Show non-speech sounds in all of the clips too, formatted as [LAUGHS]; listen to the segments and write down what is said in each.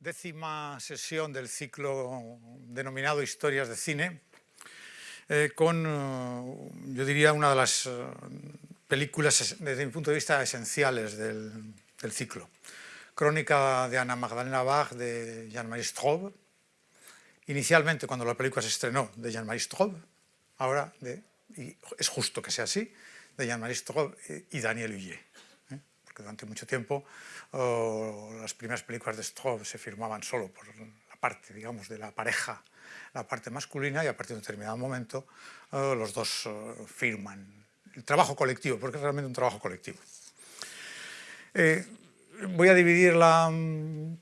décima sesión del ciclo denominado Historias de Cine, eh, con, eh, yo diría, una de las eh, películas, desde mi punto de vista, esenciales del, ciclo. Crónica de Ana Magdalena Bach de Jean-Marie Straub, inicialmente cuando la película se estrenó de Jean-Marie Straub, ahora, y es justo que sea así, de Jean-Marie Straub y Daniel Huyer durante mucho tiempo las primeras películas de Straub se firmaban solo por la parte, digamos, de la pareja, la parte masculina, y a partir de un determinado momento los dos firman el trabajo colectivo, porque es realmente un trabajo colectivo. Eh, voy a dividir la mm,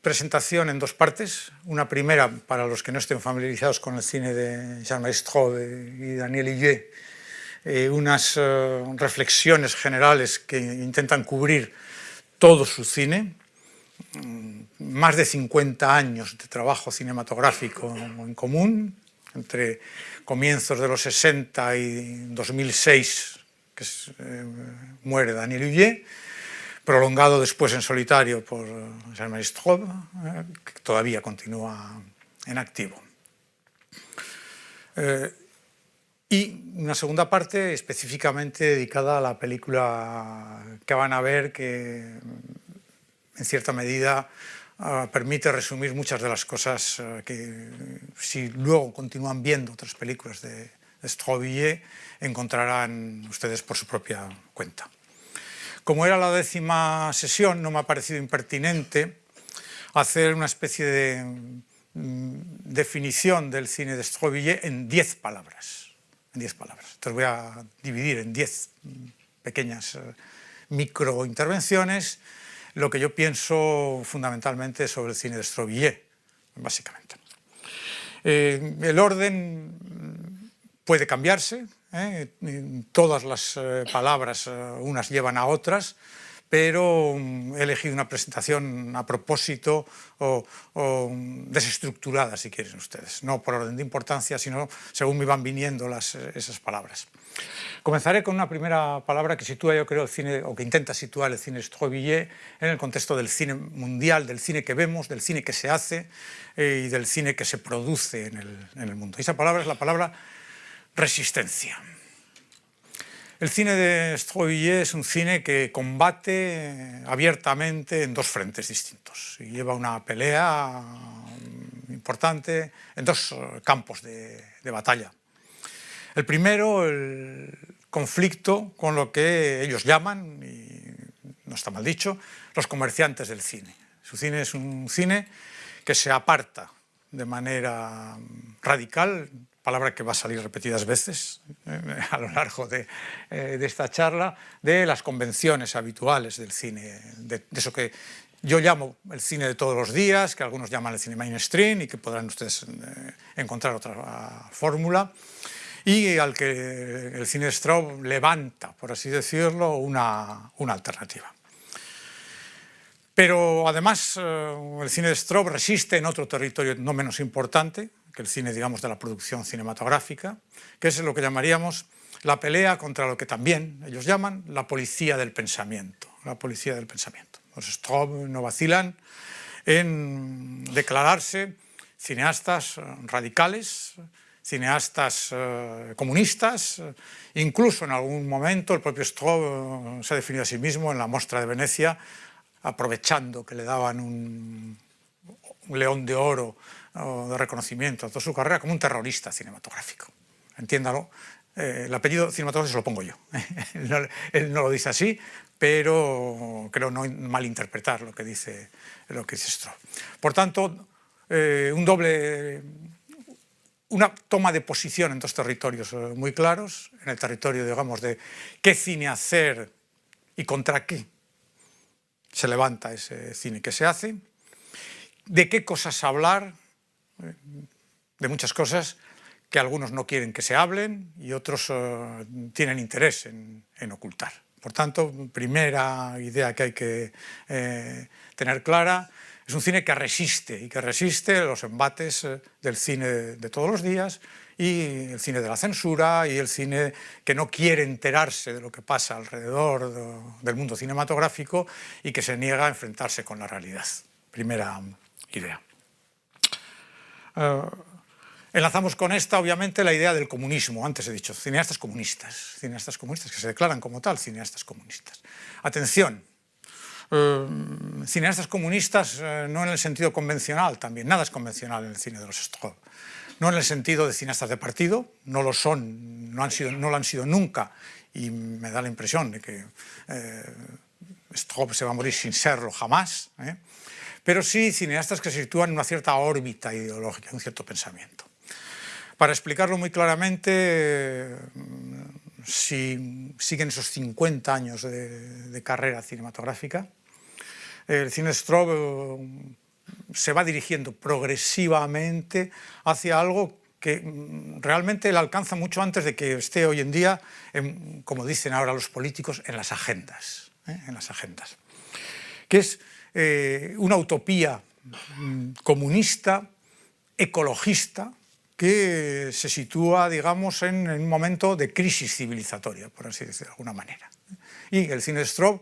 presentación en dos partes. Una primera, para los que no estén familiarizados con el cine de Jean-Marie Straub y Daniel Hillier, eh, unas eh, reflexiones generales que intentan cubrir todo su cine, mm, más de 50 años de trabajo cinematográfico en común, entre comienzos de los 60 y 2006, que eh, muere Daniel Huyer, prolongado después en solitario por Jean-Marie Straub, que todavía continúa en activo y una segunda parte específicamente dedicada a la película que van a ver que en cierta medida ah, permite resumir muchas de las cosas ah, que si luego continúan viendo otras películas de, de encontrarán ustedes por su propia cuenta. Como era la décima sesión, no me ha parecido impertinente hacer una especie de mm, definición del cine de Strobillet en diez palabras en diez palabras. Entonces voy a dividir en diez pequeñas eh, microintervenciones lo que yo pienso fundamentalmente sobre el cine de Strobillet, básicamente. Eh, el orden puede cambiarse, ¿eh? todas las palabras unas llevan a otras, pero mm, he elegido una presentación a propósito o, desestructurada, si quieren ustedes, no por orden de importancia, sino según me van viniendo las, esas palabras. Comenzaré con una primera palabra que sitúa, yo creo, el cine, o que intenta situar el cine Strobillet en el contexto del cine mundial, del cine que vemos, del cine que se hace eh, y del cine que se produce en el, en el mundo. Y esa palabra es la palabra resistencia. El cine de Strobillet es un cine que combate abiertamente en dos frentes distintos y lleva una pelea importante en dos campos de, batalla. El primero, el conflicto con lo que ellos llaman, y no está mal dicho, los comerciantes del cine. Su cine es un cine que se aparta de manera radical palabra que va a salir repetidas veces eh, a lo largo de, eh, de, esta charla, de las convenciones habituales del cine, de, eso que yo llamo el cine de todos los días, que algunos llaman el cine mainstream y que podrán ustedes eh, encontrar otra fórmula, y al que el cine de Straub levanta, por así decirlo, una, una alternativa. Pero además el cine de Straub resiste en otro territorio no menos importante, que el cine, digamos, de la producción cinematográfica, que es lo que llamaríamos la pelea contra lo que también ellos llaman la policía del pensamiento. La policía del pensamiento. Los Straub no vacilan en declararse cineastas radicales, cineastas eh, comunistas, incluso en algún momento el propio Straub eh, se ha definido a sí mismo en la Mostra de Venecia, aprovechando que le daban un león de oro de reconocimiento a toda su carrera como un terrorista cinematográfico. Entiéndalo, eh, el apellido cinematográfico se lo pongo yo. [LAUGHS] él, no, lo dice así, pero creo no malinterpretar lo que dice, lo que dice Stroh. Por tanto, eh, un doble, una toma de posición en dos territorios eh, muy claros, en el territorio, digamos, de qué cine hacer y contra qué se levanta ese cine que se hace, de qué cosas hablar, de muchas cosas que algunos no quieren que se hablen y otros eh, tienen interés en, ocultar. Por tanto, primera idea que hay que eh, tener clara, es un cine que resiste y que resiste los embates eh, del cine de todos los días y el cine de la censura y el cine que no quiere enterarse de lo que pasa alrededor del mundo cinematográfico y que se niega a enfrentarse con la realidad. primera idea. Eh, enlazamos con esta, obviamente, la idea del comunismo. Antes he dicho, cineastas comunistas, cineastas comunistas que se declaran como tal, cineastas comunistas. Atención, eh, cineastas comunistas eh, no en el sentido convencional también, nada es convencional en el cine de los Stroh. No en el sentido de cineastas de partido, no lo son, no, han sido, no lo han sido nunca, y me da la impresión de que eh, se va a morir sin serlo jamás, ¿eh? Pero sí cineastas que se sitúan en una cierta órbita ideológica, un cierto pensamiento. Para explicarlo muy claramente, si siguen esos 50 años de, carrera cinematográfica, el cine Strobe eh, se va dirigiendo progresivamente hacia algo que mm, realmente le alcanza mucho antes de que esté hoy en día, como dicen ahora los políticos, en las agendas, ¿eh? en las agendas. Que es eh, una utopía mm, comunista, ecologista, que se sitúa, digamos, en, un momento de crisis civilizatoria, por así decirlo de alguna manera. Y el cine Strobe,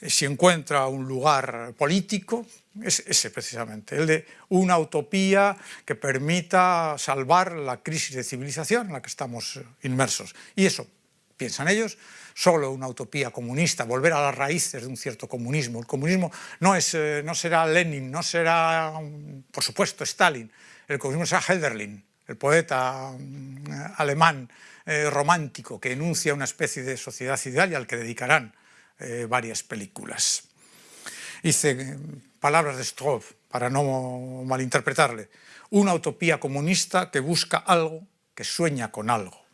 eh, si encuentra un lugar político, es ese precisamente, el de una utopía que permita salvar la crisis de civilización en la que estamos inmersos. Y eso, piensan ellos, solo una utopía comunista, volver a las raíces de un cierto comunismo. El comunismo no, es, eh, no será Lenin, no será, por supuesto, Stalin, el comunismo será Helderlin, el poeta mm, alemán eh, romántico que enuncia una especie de sociedad ideal y al que dedicarán eh, varias películas. Dice, palabras de Stroh, para no malinterpretarle, una utopía comunista que busca algo, que sueña con algo.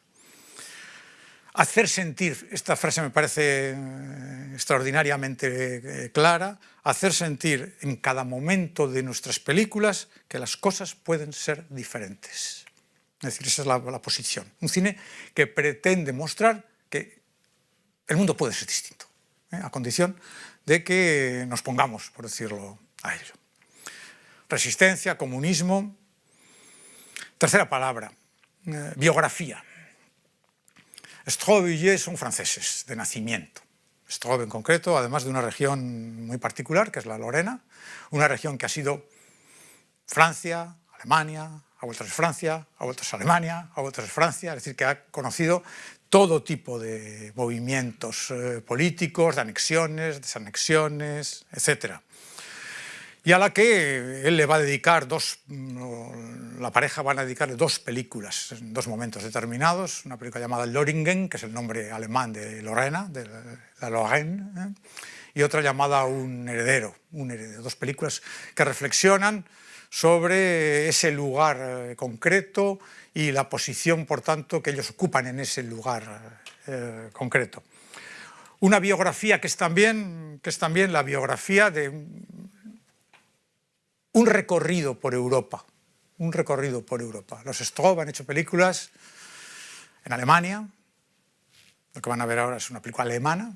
Hacer sentir, esta frase me parece eh, extraordinariamente eh, clara, hacer sentir en cada momento de nuestras películas que las cosas pueden ser diferentes. Es decir, esa es la, posición. Un cine que pretende mostrar que el mundo puede ser distinto, ¿eh? a condición de que nos pongamos, por decirlo a ello. Resistencia, comunismo. Tercera palabra, biografía. Strobe y Villiers son franceses de nacimiento. Strobe en concreto, además de una región muy particular, que es la Lorena, una región que ha sido Francia, Alemania, a vueltas es Francia, a vueltas es Alemania, a vueltas es Francia, es decir, que ha conocido todo tipo de movimientos eh, políticos, de anexiones, desanexiones, etc. Y a la que él le va a dedicar dos, la pareja van a dedicarle dos películas en dos momentos determinados, una película llamada Loringen, que es el nombre alemán de Lorena, de la Lorraine, ¿eh? y otra llamada Un heredero, un heredero, dos películas que reflexionan sobre ese lugar eh, concreto y la posición, por tanto, que ellos ocupan en ese lugar eh, concreto. Una biografía que es, también, que es también la biografía de un recorrido por Europa, un recorrido por Europa. Los Strobe han hecho películas en Alemania, lo que van a ver ahora es una película alemana,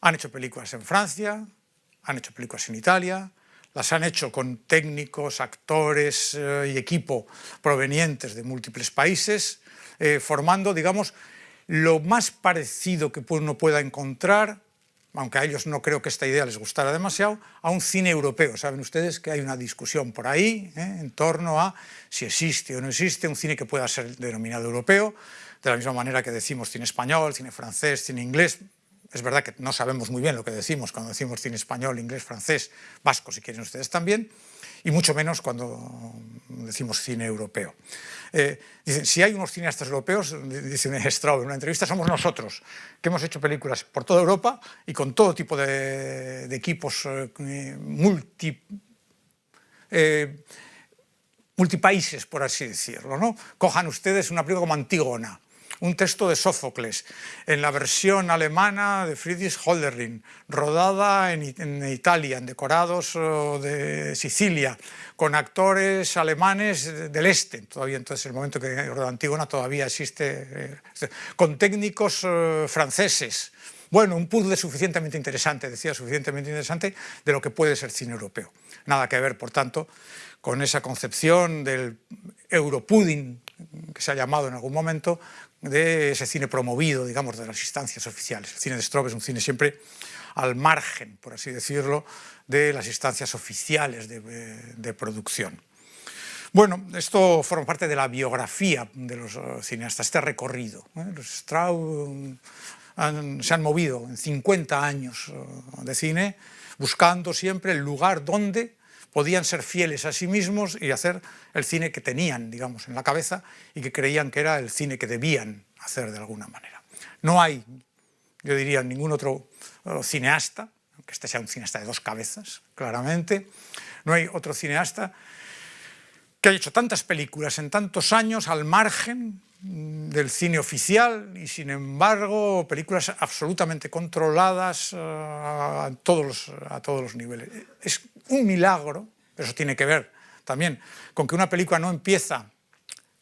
han hecho películas en Francia, han hecho películas en Italia, las han hecho con técnicos, actores eh, y equipo provenientes de múltiples países, eh, formando, digamos, lo más parecido que uno pueda encontrar, aunque a ellos no creo que esta idea les gustara demasiado, a un cine europeo. Saben ustedes que hay una discusión por ahí eh, en torno a si existe o no existe un cine que pueda ser denominado europeo, de la misma manera que decimos cine español, cine francés, cine inglés, es verdad que no sabemos muy bien lo que decimos cuando decimos cine español, inglés, francés, vasco, si quieren ustedes también, y mucho menos cuando decimos cine europeo. Eh, dicen, si hay unos cineastas europeos, dice Straub en una entrevista, somos nosotros, que hemos hecho películas por toda Europa y con todo tipo de, equipos eh, multi, eh, multipaíses, por así decirlo. ¿no? Cojan ustedes una película como Antígona, un texto de Sófocles, en la versión alemana de Friedrich Holderlin, rodada en, Italia, en decorados de Sicilia, con actores alemanes del este, todavía entonces el momento que Antígona todavía existe, eh, con técnicos eh, franceses, bueno, un puzzle suficientemente interesante, decía, suficientemente interesante de lo que puede ser cine europeo. Nada que ver, por tanto, con esa concepción del europudding, que se ha llamado en algún momento, de ese cine promovido, digamos, de las instancias oficiales. El cine de Strobe es un cine siempre al margen, por así decirlo, de las instancias oficiales de, producción. Bueno, esto forma parte de la biografía de los cineastas, este recorrido. Los Strauss se han movido en 50 años de cine buscando siempre el lugar donde podían ser fieles a sí mismos y hacer el cine que tenían, digamos, en la cabeza y que creían que era el cine que debían hacer de alguna manera. No hay, yo diría, ningún otro eh, cineasta, aunque este sea un cineasta de dos cabezas, claramente, no hay otro cineasta que haya hecho tantas películas en tantos años al margen del cine oficial y sin embargo películas absolutamente controladas eh, a, todos los, a todos los niveles. Es un milagro, pero eso tiene que ver también con que una película no empieza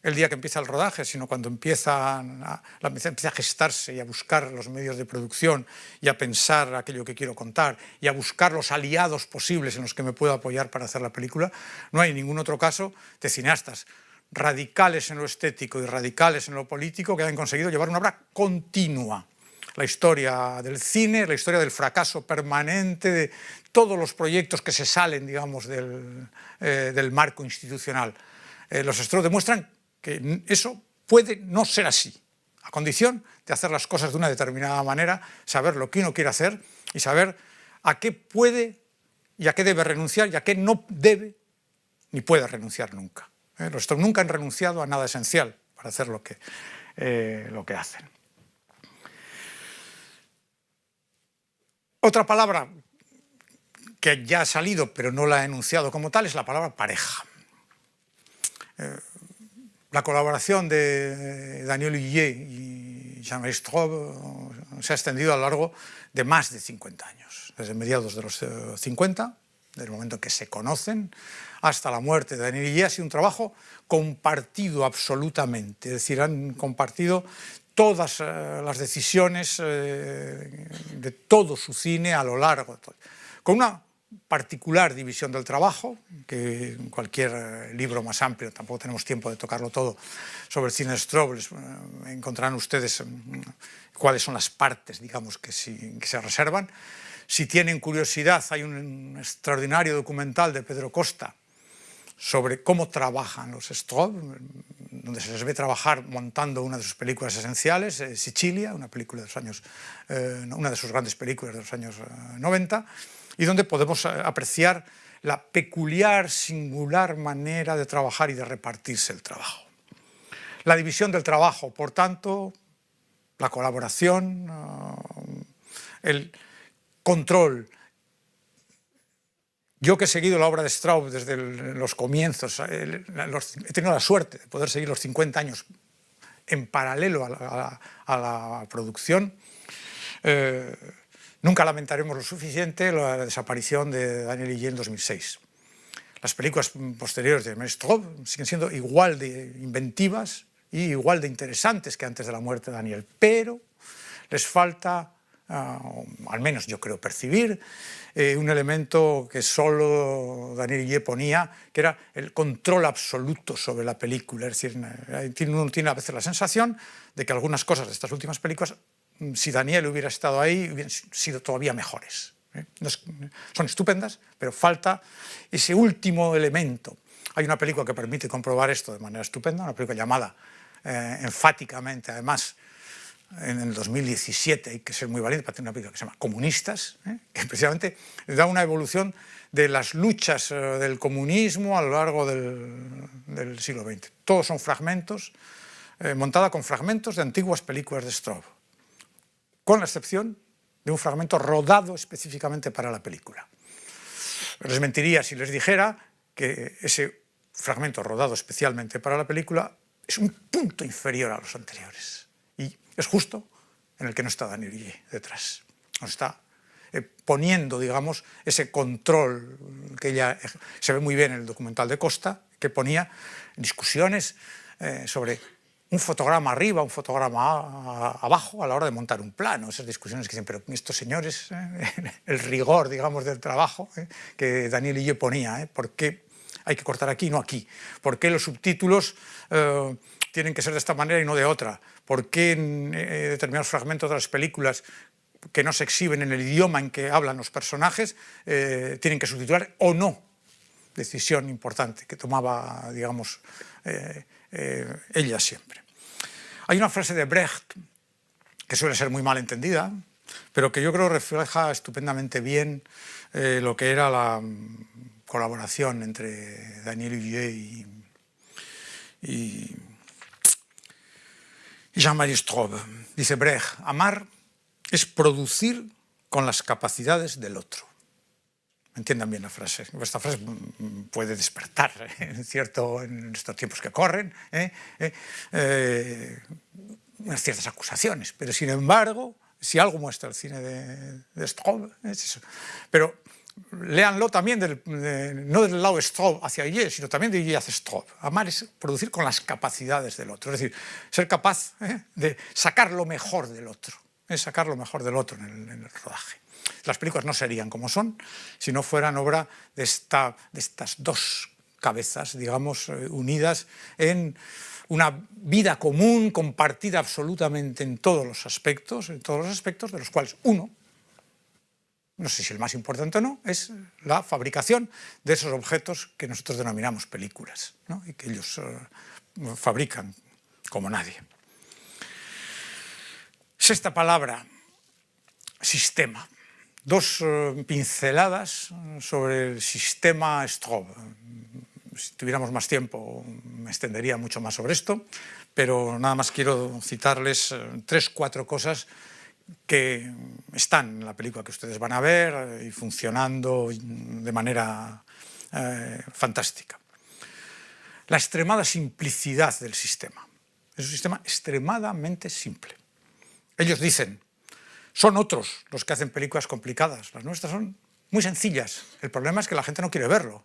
el día que empieza el rodaje, sino cuando empieza a, empieza a gestarse y a buscar los medios de producción y a pensar aquello que quiero contar y a buscar los aliados posibles en los que me puedo apoyar para hacer la película, no hay ningún otro caso de cineastas radicales en lo estético y radicales en lo político que han conseguido llevar una obra continua. La historia del cine, la historia del fracaso permanente de todos los proyectos que se salen, digamos, del, eh, marco institucional. Eh, los estudios demuestran que eso puede no ser así, a condición de hacer las cosas de una determinada manera, saber lo que uno quiere hacer y saber a qué puede y a qué debe renunciar y a qué no debe ni puede renunciar nunca. ¿eh? Los nunca han renunciado a nada esencial para hacer lo que, eh, lo que hacen. Otra palabra que ya ha salido pero no la he enunciado como tal es la palabra pareja. Eh, la colaboración de Daniel Huillet y Jean-Marie Straub se ha extendido a lo largo de más de 50 años, desde mediados de los 50 del momento en que se conocen, hasta la muerte de Daniel Guillé, ha sido un trabajo compartido absolutamente, es decir, han compartido todas eh, las decisiones eh, de todo su cine a lo largo, con una particular división del trabajo, que en cualquier eh, libro más amplio, tampoco tenemos tiempo de tocarlo todo, sobre el cine de Strobel, encontrarán ustedes cuáles son las partes, digamos, que, que se reservan, si tienen curiosidad, hay un extraordinario documental de Pedro Costa sobre cómo trabajan los Strobe, donde se les ve trabajar montando una de sus películas esenciales, eh, Sicilia, una, película de los años, eh, una de sus grandes películas de los años 90, eh, y donde podemos apreciar la peculiar, singular manera de trabajar y de repartirse el trabajo. La división del trabajo, por tanto, la colaboración, el, control. Yo que he seguido la obra de Strauss desde los comienzos, eh, he tenido la suerte de poder seguir los 50 años en paralelo a la, producción, eh, nunca lamentaremos lo suficiente la desaparición de Daniel Hillé en 2006. Las películas posteriores de Strauss siguen siendo igual de inventivas y igual de interesantes que antes de la muerte de Daniel, pero les falta al menos yo creo percibir, eh, un elemento que solo Daniel Guillé ponía, que era el control absoluto sobre la película. Es decir, uno tiene a veces la sensación de que algunas cosas de estas últimas películas, si Daniel hubiera estado ahí, hubieran sido todavía mejores. ¿eh? son estupendas, pero falta ese último elemento. Hay una película que permite comprobar esto de manera estupenda, una película llamada eh, enfáticamente, además, en el 2017, hay que ser muy valiente para tener una película que se llama Comunistas, ¿eh? que precisamente da una evolución de las luchas eh, del comunismo a lo largo del, siglo XX. Todos son fragmentos, eh, montada con fragmentos de antiguas películas de Strobe, con la excepción de un fragmento rodado específicamente para la película. Les mentiría si les dijera que ese fragmento rodado especialmente para la película es un punto inferior a los anteriores es justo en el que no está Daniel Guille detrás. Nos está eh, poniendo, digamos, ese control que ella se ve muy bien en el documental de Costa, que ponía discusiones eh, sobre un fotograma arriba, un fotograma abajo a la hora de montar un plano. Esas discusiones que dicen, pero estos señores, eh, [LAUGHS] el rigor, digamos, del trabajo que Daniel Guille ponía, ¿por qué hay que cortar aquí y no aquí? ¿Por qué los subtítulos tienen que ser de esta manera y no de otra? ¿Por qué en eh, determinados fragmentos de las películas que no se exhiben en el idioma en que hablan los personajes, eh, tienen que subtitular o no. Decisión importante que tomaba, digamos, eh, eh, ella siempre. Hay una frase de Brecht que suele ser muy mal entendida, pero que yo creo refleja estupendamente bien lo que era la mm, colaboración entre Daniel Huguet y, y Jean-Marie Straub. Dice Brecht, amar es producir con las capacidades del otro. Entiendan bien la frase. Esta frase puede despertar [LAUGHS] ¿eh? cierto, en estos tiempos que corren ¿eh? ¿Eh? ciertas acusaciones, pero sin embargo, si algo muestra el cine de, de Straub, es eso. Pero léanlo también no del lado Straub hacia Ille, sino también de Ille hacia Straub. Amar es producir con las capacidades del otro, es decir, ser capaz de sacar lo mejor del otro es sacar lo mejor del otro en el, rodaje. Las películas no serían como son si no fueran obra de, esta, de estas dos cabezas, digamos, eh, unidas en una vida común, compartida absolutamente en todos los aspectos, en todos los aspectos de los cuales uno, no sé si el más importante o no, es la fabricación de esos objetos que nosotros denominamos películas, y que ellos eh, fabrican como nadie. Sexta palabra, sistema. Dos eh, pinceladas sobre el sistema Strobe. Si tuviéramos más tiempo me extendería mucho más sobre esto, pero nada más quiero citarles eh, tres, cuatro cosas que están en la película que ustedes van a ver y funcionando de manera eh, fantástica. La extremada simplicidad del sistema. Es un sistema extremadamente simple. Ellos dicen, son otros los que hacen películas complicadas, las nuestras son muy sencillas. El problema es que la gente no quiere verlo,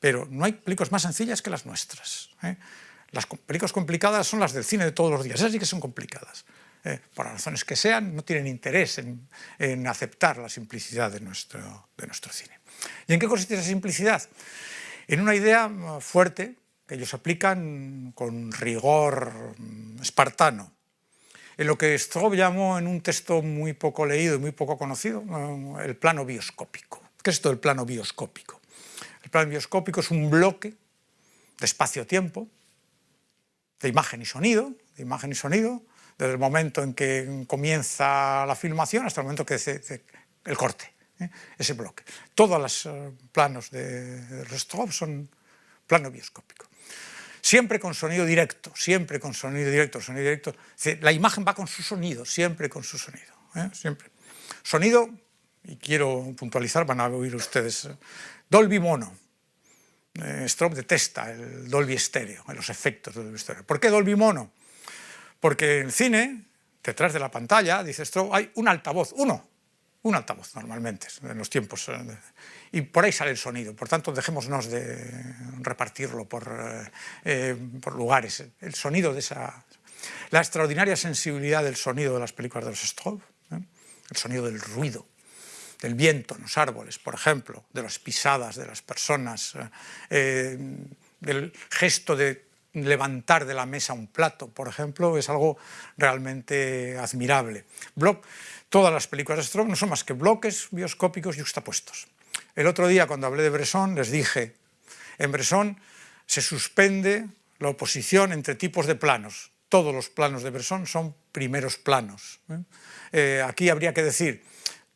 pero no hay películas más sencillas que las nuestras. ¿eh? Las películas complicadas son las del cine de todos los días, esas sí que son complicadas. ¿eh? por las razones que sean, no tienen interés en, aceptar la simplicidad de nuestro, de nuestro cine. ¿Y en qué consiste esa simplicidad? En una idea fuerte que ellos aplican con rigor mm, espartano, en lo que Straub llamó en un texto muy poco leído y muy poco conocido, el plano bioscópico. ¿Qué es esto del plano bioscópico? El plano bioscópico es un bloque de espacio-tiempo, de imagen y sonido, de imagen y sonido, desde el momento en que comienza la filmación hasta el momento que se, el corte, ¿eh? ese bloque. Todos los eh, planos de, de son plano bioscópico siempre con sonido directo, siempre con sonido directo, sonido directo. La imagen va con su sonido, siempre con su sonido, ¿eh? siempre. Sonido, y quiero puntualizar, van a oír ustedes, eh, Dolby Mono. Eh, detesta el Dolby Estéreo, los efectos del Dolby Estéreo. ¿Por qué Dolby Mono? Porque en cine, detrás de la pantalla, dice Strobe, hay un altavoz, uno, un altavoz normalmente, en los tiempos y por ahí sale el sonido. Por tanto, dejémonos de repartirlo por, eh, eh, por lugares. El sonido de esa... La extraordinaria sensibilidad del sonido de las películas de los Strobe, ¿eh? el sonido del ruido, del viento en los árboles, por ejemplo, de las pisadas de las personas, del gesto de levantar de la mesa un plato, por ejemplo, es algo realmente admirable. Todas las películas de Strobe no son más que bloques bioscópicos yuxtapuestos. El otro día, cuando hablé de Bresson, les dije, en Bresson se suspende la oposición entre tipos de planos. Todos los planos de Bresson son primeros planos. ¿eh? Eh, aquí habría que decir,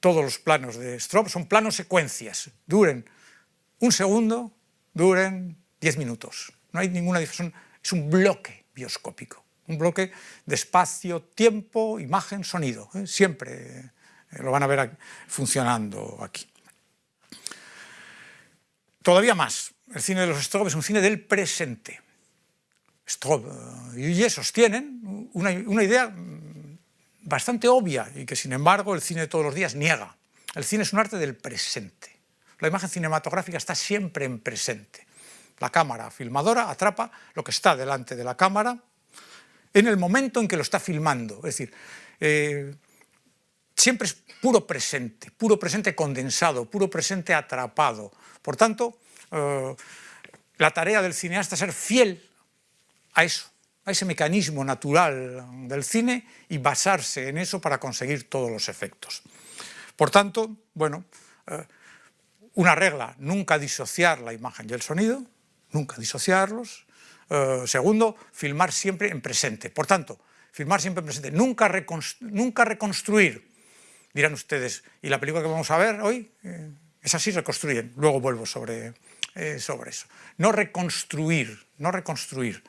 todos los planos de Strobe son planos secuencias, duren un segundo, duren diez minutos. No hay ninguna diferencia, es un bloque bioscópico, un bloque de espacio, tiempo, imagen, sonido. ¿eh? Siempre lo van a ver funcionando aquí. Todavía más, el cine de los Strobe es un cine del presente. Strobe y Huye sostienen una, una idea bastante obvia y que sin embargo el cine de todos los días niega. El cine es un arte del presente. La imagen cinematográfica está siempre en presente. La cámara filmadora atrapa lo que está delante de la cámara en el momento en que lo está filmando. Es decir, eh, siempre es puro presente, puro presente condensado, puro presente atrapado. Por tanto, eh, la tarea del cineasta es ser fiel a eso, a ese mecanismo natural del cine y basarse en eso para conseguir todos los efectos. Por tanto, bueno, eh, una regla, nunca disociar la imagen y el sonido, nunca disociarlos. Eh, segundo, filmar siempre en presente. Por tanto, filmar siempre en presente, nunca, reconstruir. Dirán ustedes, ¿y la película que vamos a ver hoy? Eh, es así, reconstruyen. Luego vuelvo sobre, sobre eso. No reconstruir, no reconstruir.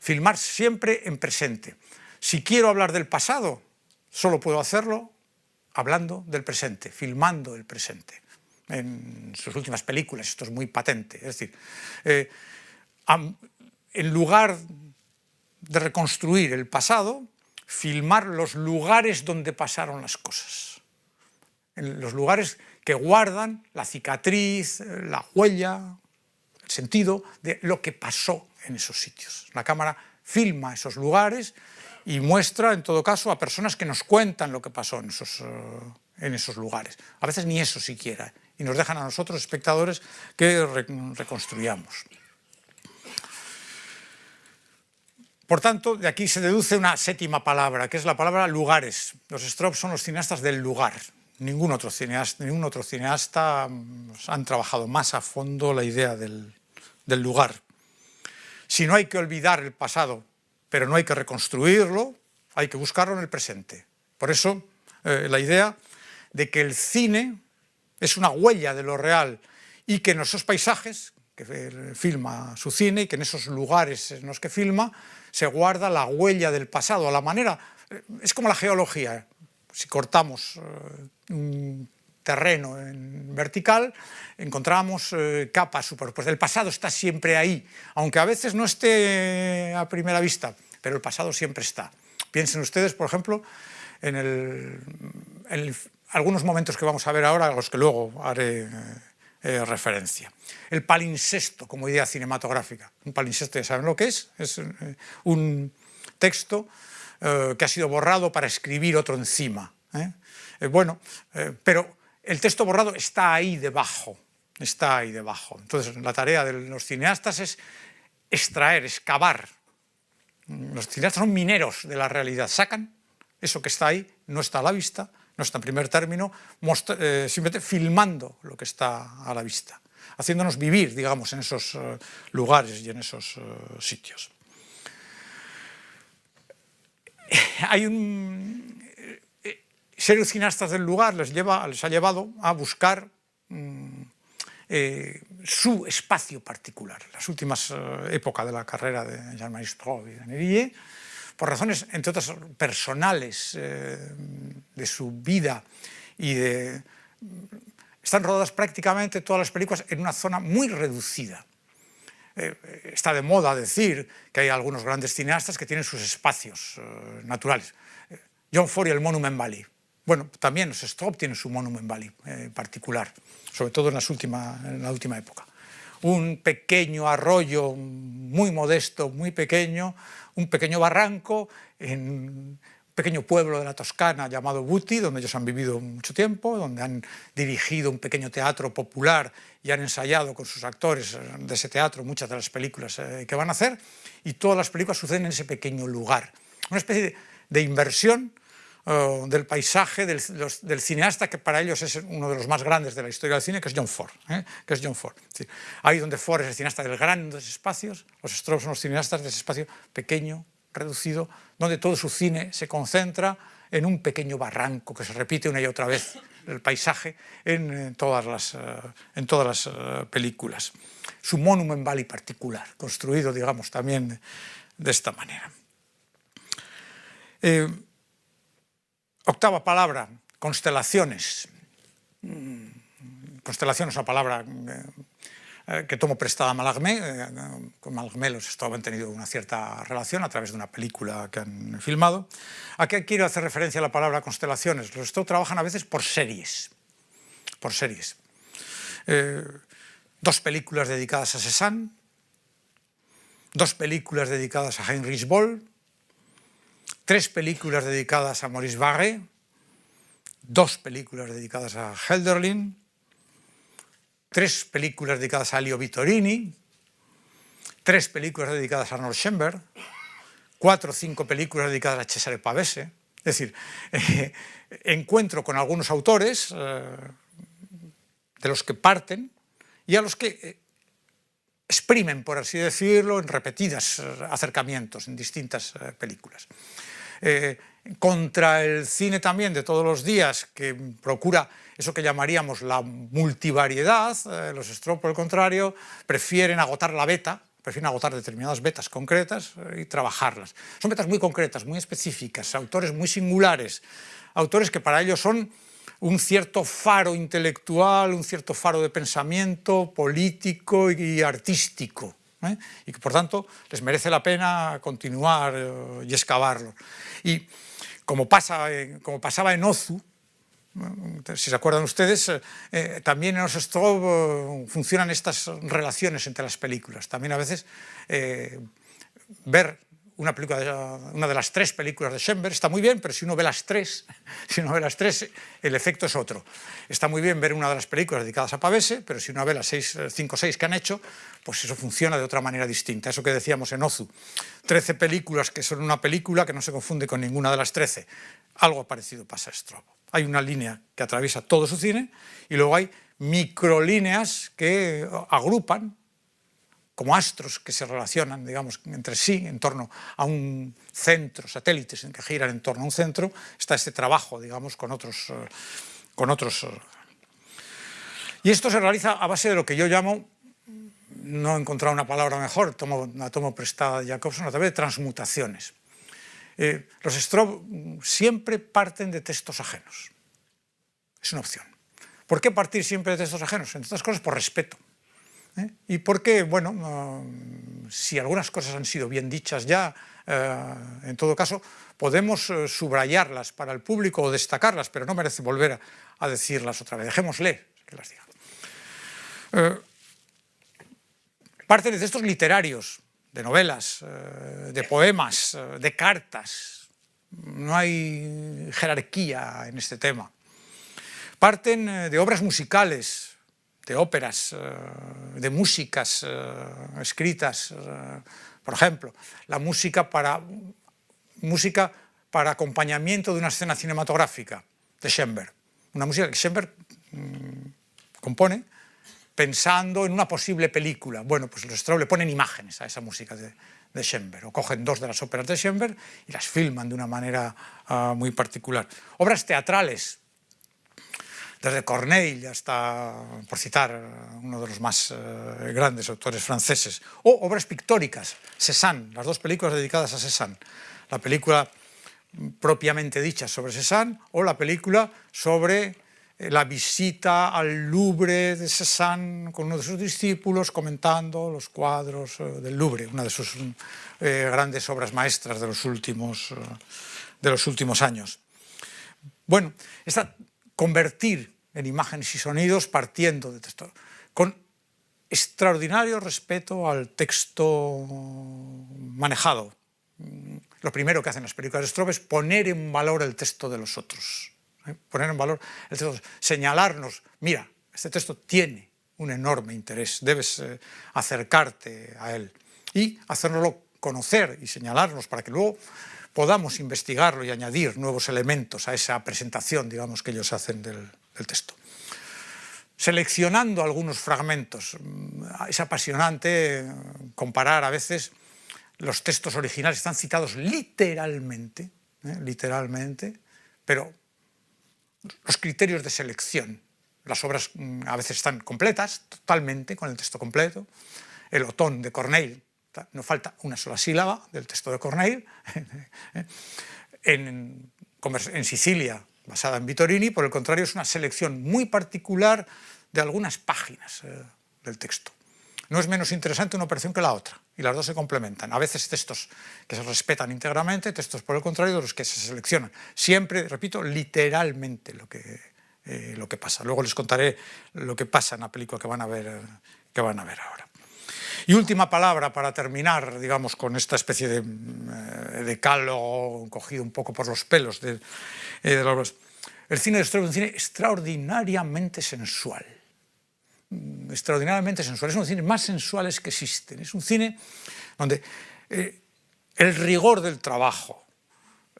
Filmar siempre en presente. Si quiero hablar del pasado, solo puedo hacerlo hablando del presente, filmando el presente. En sus últimas películas esto es muy patente. Es decir, eh, en lugar de reconstruir el pasado, filmar los lugares donde pasaron las cosas. En los lugares que guardan la cicatriz, la huella, el sentido de lo que pasó en esos sitios. La cámara filma esos lugares y muestra, en todo caso, a personas que nos cuentan lo que pasó en esos, eh, en esos lugares. A veces ni eso siquiera, y nos dejan a nosotros, espectadores, que reconstruyamos. Por tanto, de aquí se deduce una séptima palabra, que es la palabra lugares. Los Strop son los cineastas del lugar. Ningún otro cineasta, ningún otro cineasta mm, han trabajado más a fondo la idea del, lugar. Si no hay que olvidar el pasado pero no hay que reconstruirlo, hay que buscarlo en el presente. Por eso eh, la idea de que el cine es una huella de lo real y que en esos paisajes que filma su cine y que en esos lugares en los que filma se guarda la huella del pasado, a la manera, eh, es como la geología, si cortamos eh, un terreno en vertical, encontramos eh, capas superpuestas. El pasado está siempre ahí, aunque a veces no esté a primera vista, pero el pasado siempre está. Piensen ustedes, por ejemplo, en, algunos momentos que vamos a ver ahora, los que luego haré eh, referencia. El palincesto como idea cinematográfica. Un palincesto ya saben lo que es, es eh, un texto que ha sido borrado para escribir otro encima. bueno, pero el texto borrado está ahí debajo, está ahí debajo. Entonces la tarea de los cineastas es extraer, excavar. Los cineastas son mineros de la realidad, sacan eso que está ahí, no está a la vista, no está en primer término, eh, simplemente filmando lo que está a la vista, haciéndonos vivir, digamos, en esos eh, lugares y en esos eh, sitios. [LAUGHS] Hay un, ser cineastas del lugar les, lleva, les ha llevado a buscar mm, su espacio particular. Las últimas épocas de la carrera de Jean-Marie Straub y de por razones, entre otras, personales eh, de su vida y. Están rodadas prácticamente todas las películas en una zona muy reducida. está de moda decir que hay algunos grandes cineastas que tienen sus espacios naturales. John Ford y el Monument Valley, bueno, también Strop tienen su Monument Valley eh, particular, sobre todo en, en la última época. Un pequeño arroyo muy modesto, muy pequeño, un pequeño barranco en un pequeño pueblo de la Toscana llamado Buti, donde ellos han vivido mucho tiempo, donde han dirigido un pequeño teatro popular y han ensayado con sus actores de ese teatro muchas de las películas eh, que van a hacer, y todas las películas suceden en ese pequeño lugar. Una especie de inversión del paisaje del, del, cineasta que para ellos es uno de los más grandes de la historia del cine, que es John Ford. ¿eh? Que es John Ford. ahí donde Ford es el cineasta de grandes espacios, los Strauss son los cineastas de ese espacio pequeño, reducido, donde todo su cine se concentra en un pequeño barranco que se repite una y otra vez el paisaje en, todas las, eh, en todas las eh, películas. Su Monument Valley particular, construido, digamos, también de esta manera. Octava palabra, constelaciones. Mm, constelación es una palabra eh, que tomo prestada a Malagmé. Eh, con Malagmé los Straub han tenido una cierta relación a través de una película que han filmado. ¿A qué quiero hacer referencia a la palabra constelaciones? Los Straub trabajan a veces por series. Por series. Eh, dos películas dedicadas a Cézanne, dos películas dedicadas a Heinrich Boll, tres películas dedicadas a Maurice Barré, dos películas dedicadas a Helderlin, tres películas dedicadas a Leo Vittorini, tres películas dedicadas a Arnold Schoenberg, cuatro o cinco películas dedicadas a Cesare Pavese, es decir, encuentro con algunos autores de los que parten y a los que exprimen, por así decirlo, en repetidos acercamientos en distintas películas. Contra el cine también de todos los días, que procura eso que llamaríamos la multivariedad, eh, los Stroh, por el contrario, prefieren agotar la beta, prefieren agotar determinadas betas concretas eh, y trabajarlas. Son betas muy concretas, muy específicas, autores muy singulares, autores que para ellos son un cierto faro intelectual, un cierto faro de pensamiento político y artístico, ¿eh? y que por tanto les merece la pena continuar y excavarlo. Y como, pasa, como pasaba en Ozu, si se acuerdan ustedes, eh, eh, también en Strobe funcionan estas relaciones entre las películas. También a veces eh, ver una, película, una de las tres películas de Schoenberg está muy bien, pero si uno ve las tres, [LAUGHS] si uno ve las tres, el efecto es otro. Está muy bien ver una de las películas dedicadas a Pavese, pero si uno ve las seis, cinco o seis que han hecho, pues eso funciona de otra manera distinta. Eso que decíamos en Ozu, trece películas que son una película que no se confunde con ninguna de las trece. Algo parecido pasa a Strobo. Hay una línea que atraviesa todo su cine y luego hay microlíneas que agrupan como astros que se relacionan, digamos, entre sí en torno a un centro, satélites que giran en torno a un centro, está este trabajo, digamos, con otros... Eh, con otros eh. y esto se realiza a base de lo que yo llamo, no he encontrado una palabra mejor, tomo, la tomo prestada de Jacobson, a través de transmutaciones. Eh, los Strobe siempre parten de textos ajenos. Es una opción. ¿Por qué partir siempre de textos ajenos? Entre otras cosas, por respeto. ¿Eh? Y porque, bueno, si algunas cosas han sido bien dichas ya, eh, en todo caso, podemos subrayarlas para el público o destacarlas, pero no merece volver a, decirlas otra vez. Dejémosle que las diga. parten de textos literarios, de novelas, eh, de poemas, eh, de cartas. No hay jerarquía en este tema. Parten eh, de obras musicales, de óperas, de músicas escritas, por ejemplo, la música para, música para acompañamiento de una escena cinematográfica de Schoenberg. Una música que Schoenberg mm, compone pensando en una posible película. Bueno, pues los Strobe le ponen imágenes a esa música de, de o cogen dos de las óperas de Schoenberg y las filman de una manera uh, muy particular. Obras teatrales, desde Corneille hasta, por citar uno de los más uh, grandes autores franceses, o obras pictóricas, Cézanne, las dos películas dedicadas a Cézanne, la película propiamente dicha sobre Cézanne o la película sobre eh, la visita al Louvre de Cézanne con uno de sus discípulos comentando los cuadros eh, del Louvre, una de sus eh, grandes obras maestras de los últimos, de los últimos años. Bueno, esta convertir en imágenes y sonidos partiendo de texto, con extraordinario respeto al texto manejado. Lo primero que hacen las películas de Strobe es poner en valor el texto de los otros. ¿eh? poner en valor el texto, señalarnos, mira, este texto tiene un enorme interés, debes eh, acercarte a él y hacernoslo conocer y señalarnos para que luego podamos investigarlo y añadir nuevos elementos a esa presentación, digamos, que ellos hacen del, texto. Seleccionando algunos fragmentos, mm, es apasionante eh, comparar a veces los textos originales, están citados literalmente, literalmente, pero los criterios de selección. Las obras mm, a veces están completas, totalmente, con el texto completo. El otón de Corneille, no falta una sola sílaba del texto de Corneille. [LAUGHS] en, Sicilia, basada en Vittorini, por el contrario, es una selección muy particular de algunas páginas eh, del texto. No es menos interesante una operación que la otra, y las dos se complementan. A veces textos que se respetan íntegramente, textos por el contrario de los que se seleccionan. Siempre, repito, literalmente lo que, eh, lo que pasa. Luego les contaré lo que pasa en la película que van a ver, que van a ver ahora. Y última palabra para terminar, digamos, con esta especie de, eh, de cogido un poco por los pelos de, eh, los... El cine de Strobe es un cine extraordinariamente sensual. Mm, extraordinariamente sensual, es uno de los cines más sensuales que existen, es un cine donde eh, el rigor del trabajo,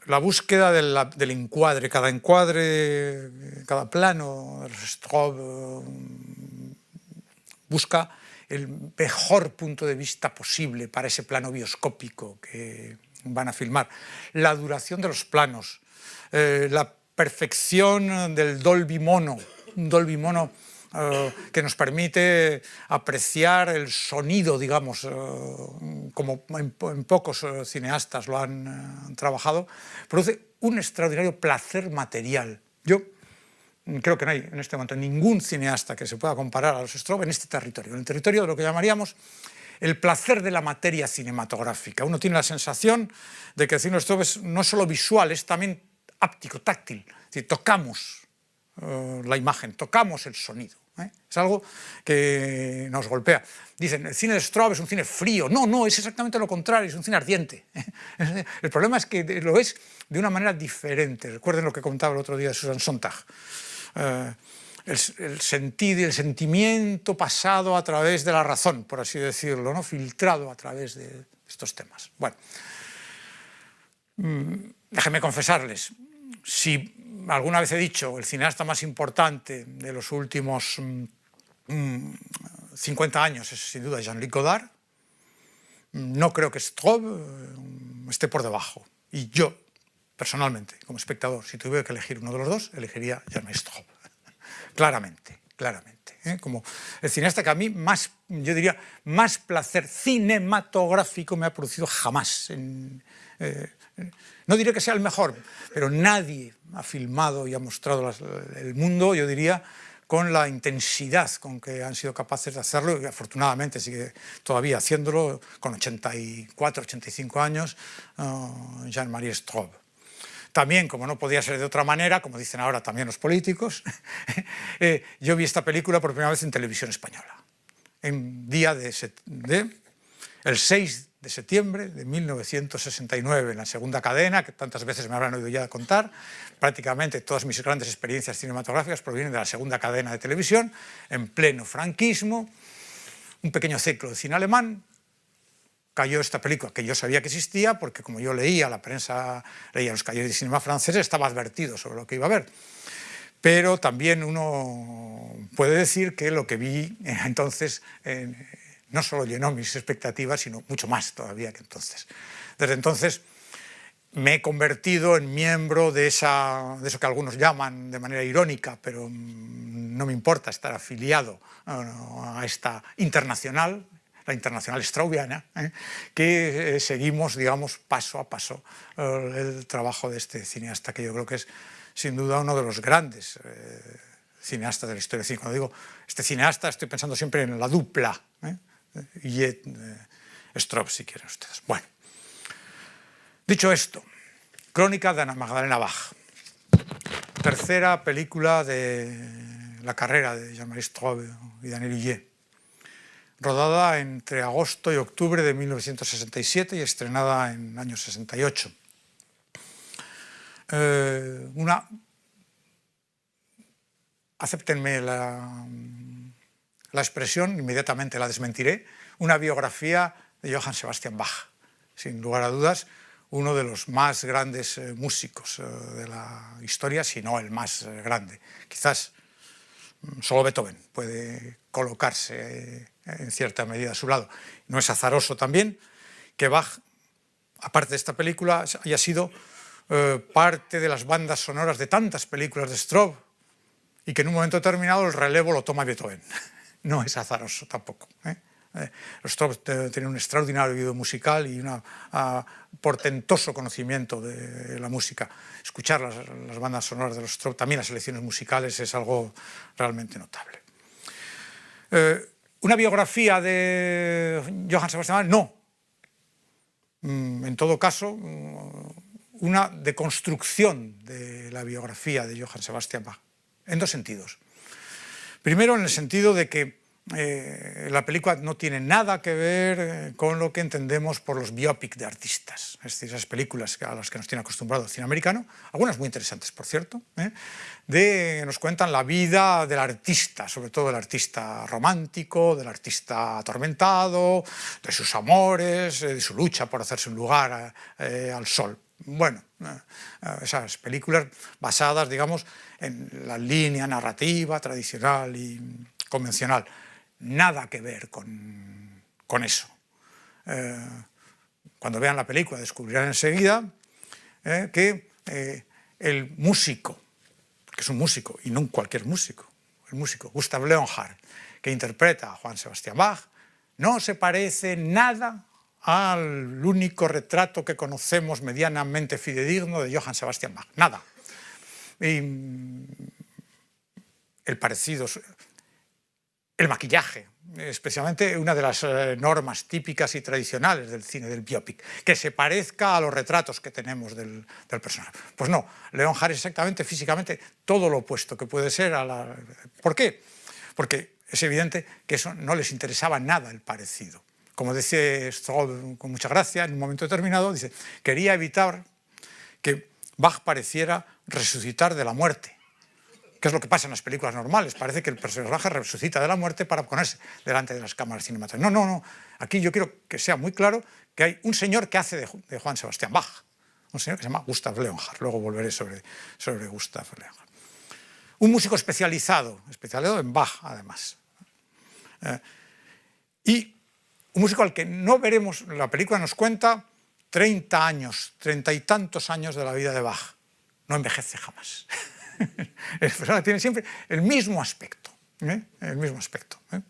la búsqueda del, encuadre, cada encuadre, cada plano, Strobe busca el mejor punto de vista posible para ese plano bioscópico que van a filmar, la duración de los planos, eh, la perfección del Dolby Mono, un Dolby Mono eh, que nos permite apreciar el sonido, digamos, eh, como en, pocos eh, cineastas lo han trabajado, produce un extraordinario placer material. Yo creo que no hay en este momento ningún cineasta que se pueda comparar a los Strobe en este territorio, en el territorio de lo que llamaríamos el placer de la materia cinematográfica. Uno tiene la sensación de que el cine Strobe es no solo visual, es también áptico, táctil, es decir, tocamos la imagen, tocamos el sonido. ¿eh? Es algo que nos golpea. Dicen, el cine de Straub es un cine frío. No, no, es exactamente lo contrario, es un cine ardiente. [LAUGHS] El problema es que lo es de una manera diferente. Recuerden lo que contaba el otro día Susan Sontag. Eh, el, sentido y el sentimiento pasado a través de la razón, por así decirlo, ¿no? filtrado a través de estos temas. Bueno, mm, déjenme confesarles, si alguna vez he dicho, el cineasta más importante de los últimos 50 mm, años es sin duda Jean-Luc Godard. No creo que Straub eh, esté por debajo. Y yo, personalmente, como espectador, si tuviera que elegir uno de los dos, elegiría Jean-Luc Straub. [LAUGHS] claramente, claramente. ¿eh? Como el cineasta que a mí más, yo diría, más placer cinematográfico me ha producido jamás en, eh, no diré que sea el mejor, pero nadie ha filmado y ha mostrado el mundo, yo diría, con la intensidad con que han sido capaces de hacerlo y afortunadamente sigue todavía haciéndolo con 84, 85 años, uh, Jean-Marie Straub. También, como no podía ser de otra manera, como dicen ahora también los políticos, [LAUGHS] eh, yo vi esta película por primera vez en televisión española, en día de, de el 6 de septiembre de 1969, en la segunda cadena, que tantas veces me habrán oído ya contar. Prácticamente todas mis grandes experiencias cinematográficas provienen de la segunda cadena de televisión, en pleno franquismo, un pequeño ciclo de cine alemán, cayó esta película que yo sabía que existía, porque como yo leía la prensa, leía los calles de cinema franceses, estaba advertido sobre lo que iba a ver. Pero también uno puede decir que lo que vi [LAUGHS] entonces no solo llenó mis expectativas, sino mucho más todavía que entonces. Desde entonces me he convertido en miembro de, esa, de eso que algunos llaman de manera irónica, pero mm, no me importa estar afiliado a esta internacional, la internacional straubiana, ¿eh? que eh, seguimos, digamos, paso a paso eh, el trabajo de este cineasta, que yo creo que es sin duda uno de los grandes cineastas de la historia cine. Cuando digo este cineasta, estoy pensando siempre en la dupla, y eh, Strop, si quieren ustedes. Bueno, dicho esto, Crónica de Ana Magdalena Bach, tercera película de la carrera de Jean-Marie Straub y Daniel Hillier, rodada entre agosto y octubre de 1967 y estrenada en el año 68. Eh, una, acéptenme la, expresión, inmediatamente la desmentiré, una biografía de Johann Sebastian Bach. Sin lugar a dudas, uno de los más grandes eh, músicos eh, de la historia, si no el más grande. Quizás mm, solo Beethoven puede colocarse en cierta medida a su lado. No es azaroso también que Bach, aparte de esta película, haya sido parte de las bandas sonoras de tantas películas de Straub y que en un momento determinado el relevo lo toma Beethoven [LAUGHS] no es azaroso tampoco. ¿eh? eh los Strobes tienen un extraordinario oído musical y un portentoso conocimiento de la música. Escuchar las, bandas sonoras de los Strobes, también las selecciones musicales, es algo realmente notable. Eh, ¿Una biografía de Johann Sebastian Bach? No. Mm, en todo caso, mm, una deconstrucción de la biografía de Johann Sebastian Bach, en dos sentidos. Primero, en el sentido de que eh, la película no tiene nada que ver eh, con lo que entendemos por los biopic de artistas, es decir, esas películas a las que nos tiene acostumbrado el cine americano, algunas muy interesantes, por cierto, ¿eh? de, nos cuentan la vida del artista, sobre todo del artista romántico, del artista atormentado, de sus amores, de su lucha por hacerse un lugar al sol. Bueno, esas películas basadas, digamos, en la línea narrativa tradicional y convencional nada que ver con, eso. Eh, cuando vean la película descubrirán enseguida eh, que eh, el músico, que es un músico y no cualquier músico, el músico Gustav Leonhardt, que interpreta a Juan Sebastián Bach, no se parece nada al único retrato que conocemos medianamente fidedigno de Johann Sebastian Bach, nada. Mm, el parecido el maquillaje, especialmente una de las eh, normas típicas y tradicionales del cine, del biopic, que se parezca a los retratos que tenemos del, personaje. Pues no, Leon Harris exactamente físicamente todo lo opuesto que puede ser a la... ¿Por qué? Porque es evidente que eso no les interesaba nada el parecido. Como dice Stroll con mucha gracia, en un momento determinado, dice, quería evitar que Bach pareciera resucitar de la muerte ¿Qué es lo que pasa en las películas normales? Parece que el personaje resucita de la muerte para ponerse delante de las cámaras cinematográficas. No, no, no. Aquí yo quiero que sea muy claro que hay un señor que hace de, Juan Sebastián Bach, un señor que se llama Gustav Leonhardt. Luego volveré sobre, sobre Gustav Leonhardt. Un músico especializado, especializado en Bach, además. Eh, y un músico al que no veremos, la película nos cuenta 30 años, treinta y tantos años de la vida de Bach. No envejece jamás. [LAUGHS] [LAUGHS] el personaje tiene siempre el mismo aspecto, ¿eh? el mismo aspecto. ¿eh?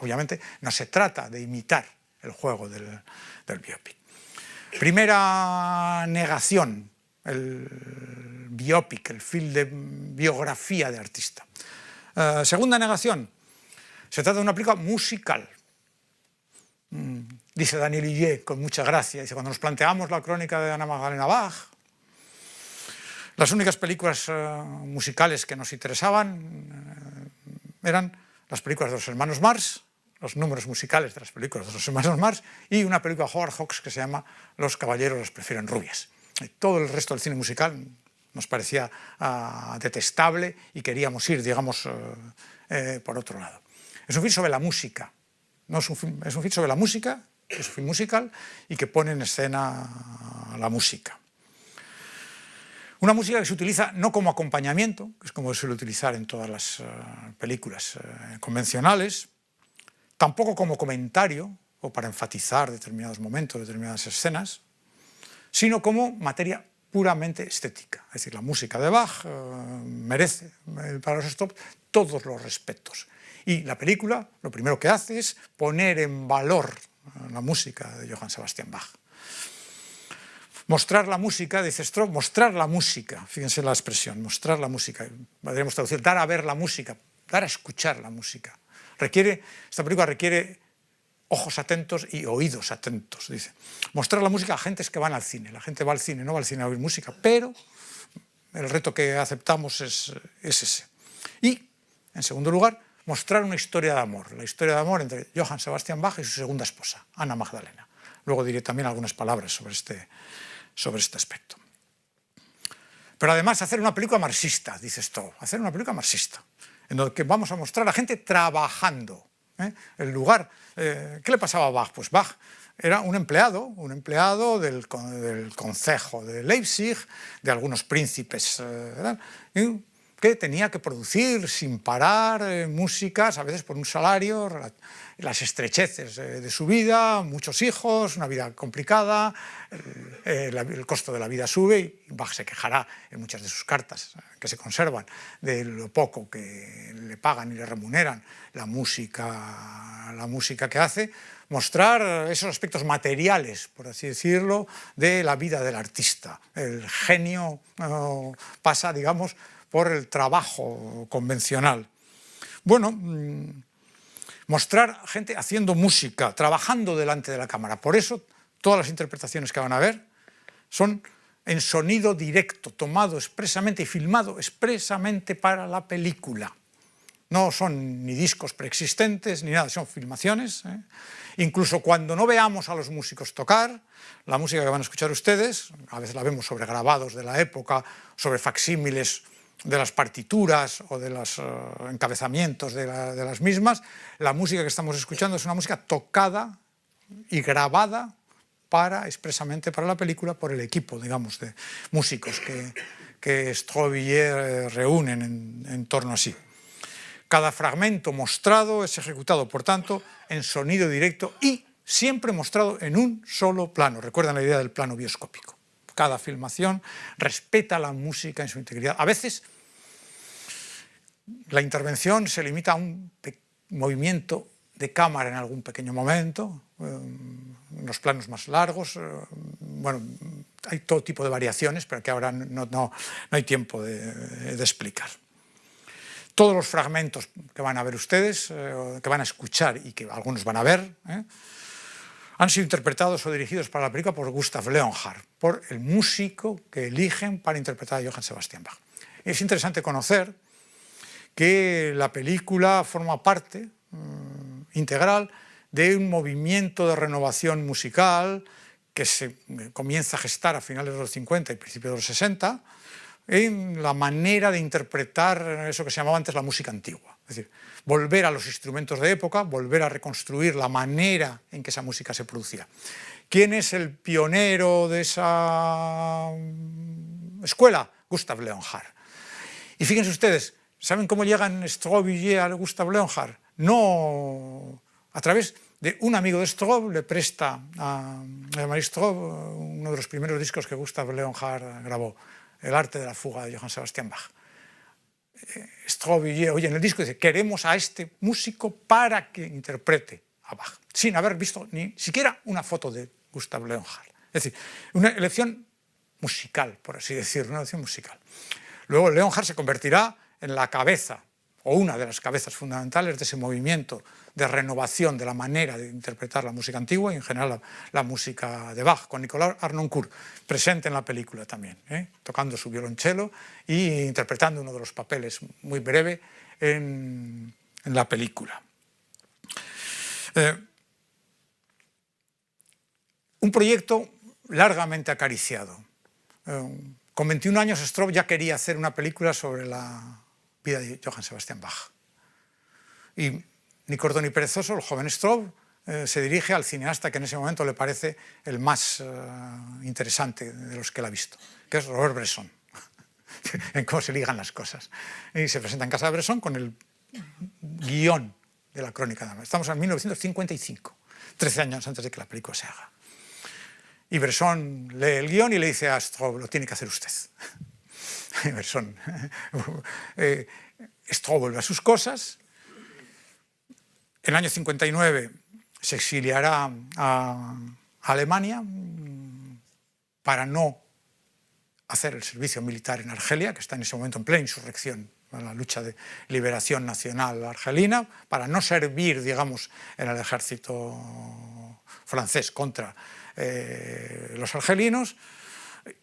Obviamente no se trata de imitar el juego del, biopic. Primera negación, el biopic, el film de biografía de artista. Eh, segunda negación, se trata de una película musical. Mm, dice Daniel Illet con mucha gracia, dice, cuando nos planteamos la crónica de Ana Magdalena Bach, las únicas películas eh, musicales que nos interesaban eh, eran las películas de los hermanos Mars, los números musicales de las películas de los hermanos Mars y una película de Howard Hawks que se llama Los caballeros las prefieren rubias. todo el resto del cine musical nos parecía ah, detestable y queríamos ir, digamos, eh, por otro lado. Es un film sobre la música, no es, un film, es un film sobre la música, es un film musical y que pone en escena la música. Una música que se utiliza no como acompañamiento, que es como se suele utilizar en todas las eh, películas eh, convencionales, tampoco como comentario o para enfatizar determinados momentos, determinadas escenas, sino como materia puramente estética. Es decir, la música de Bach eh, merece para los stop todos los respetos. Y la película lo primero que hace es poner en valor la música de Johann Sebastian Bach. Mostrar la música, dice Stroh, mostrar la música, fíjense la expresión, mostrar la música, podríamos traducir, dar a ver la música, dar a escuchar la música. Requiere, esta película requiere ojos atentos y oídos atentos, dice. Mostrar la música a gentes que van al cine, la gente va al cine, no va al cine a oír música, pero el reto que aceptamos es, es ese. Y, en segundo lugar, mostrar una historia de amor, la historia de amor entre Johann Sebastian Bach y su segunda esposa, Ana Magdalena. Luego diré también algunas palabras sobre este, sobre este aspecto. Pero además hacer una película marxista, dice esto, hacer una película marxista, en donde vamos a mostrar a la gente trabajando. ¿eh? El lugar, eh, ¿qué le pasaba a Bach? Pues Bach era un empleado, un empleado del, del concejo de Leipzig, de algunos príncipes, eh, que tenía que producir sin parar músicas, a veces por un salario las estrecheces de su vida, muchos hijos, una vida complicada, el, costo de la vida sube y Bach se quejará en muchas de sus cartas que se conservan de lo poco que le pagan y le remuneran la música, la música que hace, mostrar esos aspectos materiales, por así decirlo, de la vida del artista. El genio pasa, digamos, por el trabajo convencional. Bueno, mm, mostrar gente haciendo música, trabajando delante de la cámara. Por eso todas las interpretaciones que van a ver son en sonido directo, tomado expresamente y filmado expresamente para la película. no son ni discos preexistentes ni nada, son filmaciones. ¿eh? Incluso cuando no veamos a los músicos tocar, la música que van a escuchar ustedes, a veces la vemos sobre grabados de la época, sobre facsímiles de las partituras o de los eh, encabezamientos de, las mismas, la música que estamos escuchando es una música tocada y grabada para, expresamente para la película por el equipo, digamos, de músicos que, que Strobillier reúnen en, en torno a sí. Cada fragmento mostrado es ejecutado, por tanto, en sonido directo y siempre mostrado en un solo plano. Recuerdan la idea del plano bioscópico. Cada filmación respeta la música en su integridad. A veces la intervención se limita a un movimiento de cámara en algún pequeño momento, en eh, los planos más largos, eh, bueno, hay todo tipo de variaciones, pero que ahora no, no, no hay tiempo de, de, explicar. Todos los fragmentos que van a ver ustedes, eh, que van a escuchar y que algunos van a ver, eh, han sido interpretados o dirigidos para la película por Gustav Leonhardt, por el músico que eligen para interpretar a Johann Sebastian Bach. Es interesante conocer que la película forma parte mmm, integral de un movimiento de renovación musical que se comienza a gestar a finales de los 50 y principios de los 60, en la manera de interpretar eso que se llamaba antes la música antigua. Es decir, volver a los instrumentos de época, volver a reconstruir la manera en que esa música se producía. ¿Quién es el pionero de esa escuela? Gustav Leonhardt. Y fíjense ustedes, ¿saben cómo llegan Strobillier a Gustav Leonhardt? No a través de un amigo de Strobe, le presta a, Marie Strobe uno de los primeros discos que Gustav Leonhardt grabó, El arte de la fuga de Johann Sebastian Bach. Eh, Strobe oye en el disco dice, queremos a este músico para que interprete a Bach, sin haber visto ni siquiera una foto de Gustav Leonhardt. Es decir, una elección musical, por así decirlo, una elección musical. Luego Leonhardt se convertirá en la cabeza o una de las cabezas fundamentales de ese movimiento de renovación de la manera de interpretar la música antigua y en general la, música de Bach, con Nicolas Arnoncourt presente en la película también, ¿eh? tocando su violonchelo e interpretando uno de los papeles muy breve en, la película. Eh, un proyecto largamente acariciado. Eh, con 21 años Strobe ya quería hacer una película sobre la vida de Johann Sebastian Bach. Y ni corto ni perezoso, el joven Strobe eh, se dirige al cineasta que en ese momento le parece el más eh, interesante de los que él ha visto, que es Robert Bresson, [LAUGHS] en cómo se ligan las cosas. Y se presenta en casa de Bresson con el guion de la crónica de Estamos en 1955, 13 años antes de que la película se haga. Y Bresson lee el guion y le dice a Strobe, lo tiene que hacer usted. [LAUGHS] Emerson. [LAUGHS] eh, vuelve a sus cosas. En el año 59 se exiliará a Alemania para no hacer el servicio militar en Argelia, que está en ese momento en plena insurrección, en la lucha de liberación nacional argelina, para no servir, digamos, en el ejército francés contra eh, los argelinos,